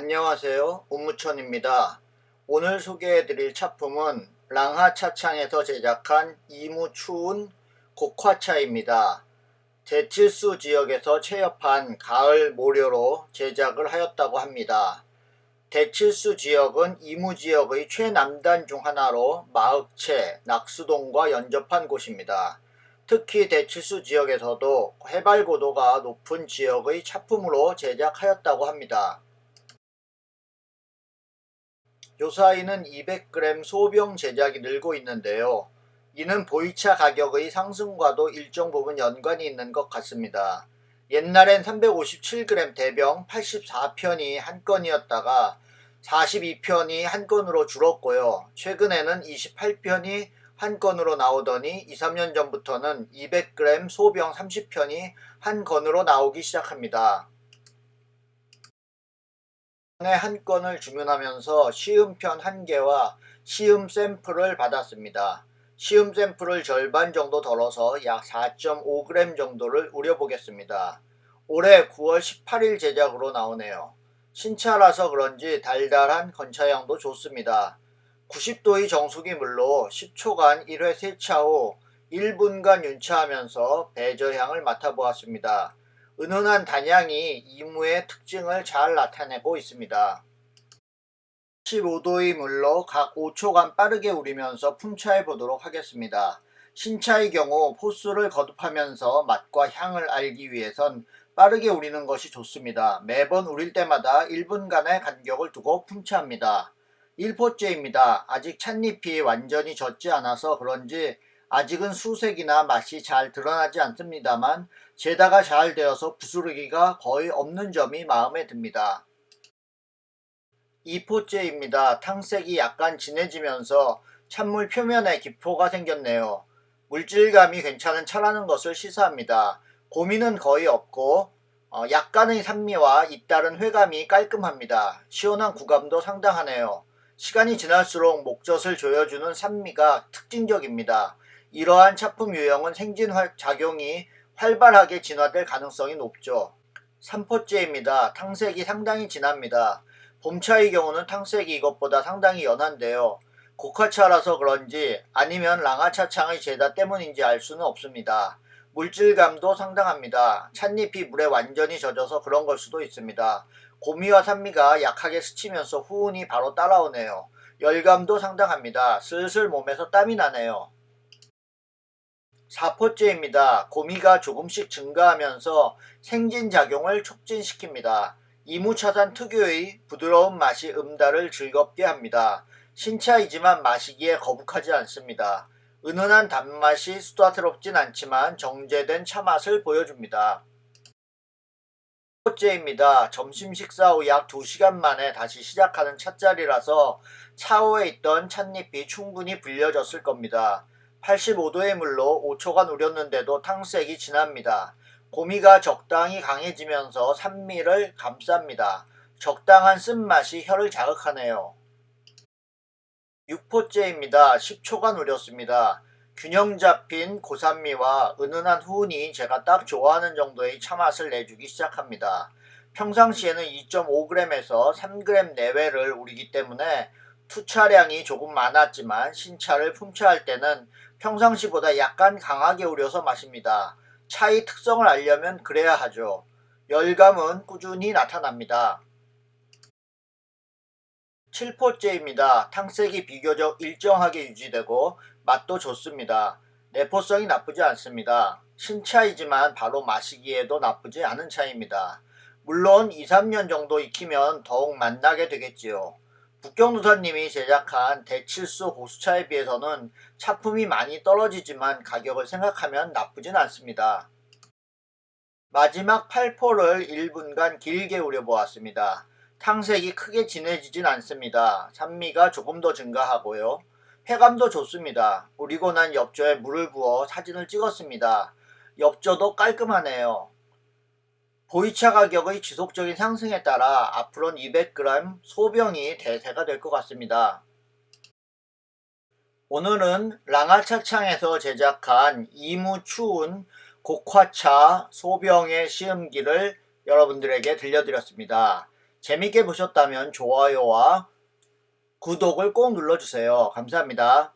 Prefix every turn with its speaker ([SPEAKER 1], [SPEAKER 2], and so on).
[SPEAKER 1] 안녕하세요 운무천입니다 오늘 소개해드릴 차품은 랑하차창에서 제작한 이무추운 곡화차입니다 대칠수 지역에서 채엽한 가을 모료로 제작을 하였다고 합니다 대칠수 지역은 이무지역의 최남단 중 하나로 마흑채, 낙수동과 연접한 곳입니다. 특히 대칠수 지역에서도 해발고도가 높은 지역의 차품으로 제작하였다고 합니다. 요사이는 200g 소병 제작이 늘고 있는데요. 이는 보이차 가격의 상승과도 일정 부분 연관이 있는 것 같습니다. 옛날엔 357g 대병 84편이 한 건이었다가 42편이 한 건으로 줄었고요. 최근에는 28편이 한 건으로 나오더니 2, 3년 전부터는 200g 소병 30편이 한 건으로 나오기 시작합니다. 한 건을 주문하면서 시음편 한 개와 시음 샘플을 받았습니다. 시음 샘플을 절반 정도 덜어서 약 4.5g 정도를 우려보겠습니다. 올해 9월 18일 제작으로 나오네요. 신차라서 그런지 달달한 건차향도 좋습니다. 90도의 정수기 물로 10초간 1회 세차 후 1분간 윤차하면서 배저향을 맡아보았습니다. 은은한 단향이 이무의 특징을 잘 나타내고 있습니다. 15도의 물로 각 5초간 빠르게 우리면서 품차해 보도록 하겠습니다. 신차의 경우 포스를 거듭하면서 맛과 향을 알기 위해선 빠르게 우리는 것이 좋습니다. 매번 우릴 때마다 1분간의 간격을 두고 품차합니다. 1포째입니다. 아직 찻잎이 완전히 젖지 않아서 그런지 아직은 수색이나 맛이 잘 드러나지 않습니다만 재다가 잘 되어서 부스러기가 거의 없는 점이 마음에 듭니다. 2포째입니다. 탕색이 약간 진해지면서 찬물 표면에 기포가 생겼네요. 물질감이 괜찮은 차라는 것을 시사합니다. 고민은 거의 없고 어, 약간의 산미와 잇따른 회감이 깔끔합니다. 시원한 구감도 상당하네요. 시간이 지날수록 목젖을 조여주는 산미가 특징적입니다. 이러한 차품 유형은 생진 작용이 활발하게 진화될 가능성이 높죠. 3포째입니다. 탕색이 상당히 진합니다. 봄차의 경우는 탕색이 이것보다 상당히 연한데요. 고카차라서 그런지 아니면 랑아차창의 제다 때문인지 알 수는 없습니다. 물질감도 상당합니다. 찻잎이 물에 완전히 젖어서 그런 걸 수도 있습니다. 고미와 산미가 약하게 스치면서 후운이 바로 따라오네요. 열감도 상당합니다. 슬슬 몸에서 땀이 나네요. 4포째입니다. 고미가 조금씩 증가하면서 생진작용을 촉진시킵니다. 이무차산 특유의 부드러운 맛이 음달을 즐겁게 합니다. 신차이지만 마시기에 거북하지 않습니다. 은은한 단맛이 수다스럽진 않지만 정제된 차맛을 보여줍니다. 번째입니다. 점심 식사 후 약 2시간 만에 다시 시작하는 찻자리라서 차후에 있던 찻잎이 충분히 불려졌을 겁니다. 85도의 물로 5초간 우렸는데도 탕색이 진합니다. 고미가 적당히 강해지면서 산미를 감쌉니다. 적당한 쓴맛이 혀를 자극하네요. 6포째입니다. 10초간 우렸습니다. 균형 잡힌 고산미와 은은한 후운이 제가 딱 좋아하는 정도의 차맛을 내주기 시작합니다. 평상시에는 2.5g에서 3g 내외를 우리기 때문에 투차량이 조금 많았지만 신차를 품차할 때는 평상시보다 약간 강하게 우려서 마십니다. 차의 특성을 알려면 그래야 하죠. 열감은 꾸준히 나타납니다. 7포째입니다. 탕색이 비교적 일정하게 유지되고 맛도 좋습니다. 내포성이 나쁘지 않습니다. 신차이지만 바로 마시기에도 나쁘지 않은 차입니다. 물론 2, 3년 정도 익히면 더욱 맛나게 되겠지요. 북경노사님이 제작한 대칠수 고수차에 비해서는 차품이 많이 떨어지지만 가격을 생각하면 나쁘진 않습니다. 마지막 8포를 1분간 길게 우려보았습니다. 탕색이 크게 진해지진 않습니다. 산미가 조금 더 증가하고요. 회감도 좋습니다. 우리고 난 엽조에 물을 부어 사진을 찍었습니다. 엽조도 깔끔하네요. 보이차 가격의 지속적인 상승에 따라 앞으로는 200g 소병이 대세가 될 것 같습니다. 오늘은 랑아차창에서 제작한 이무 추운 곡화차 소병의 시음기를 여러분들에게 들려드렸습니다. 재밌게 보셨다면 좋아요와 구독을 꼭 눌러주세요. 감사합니다.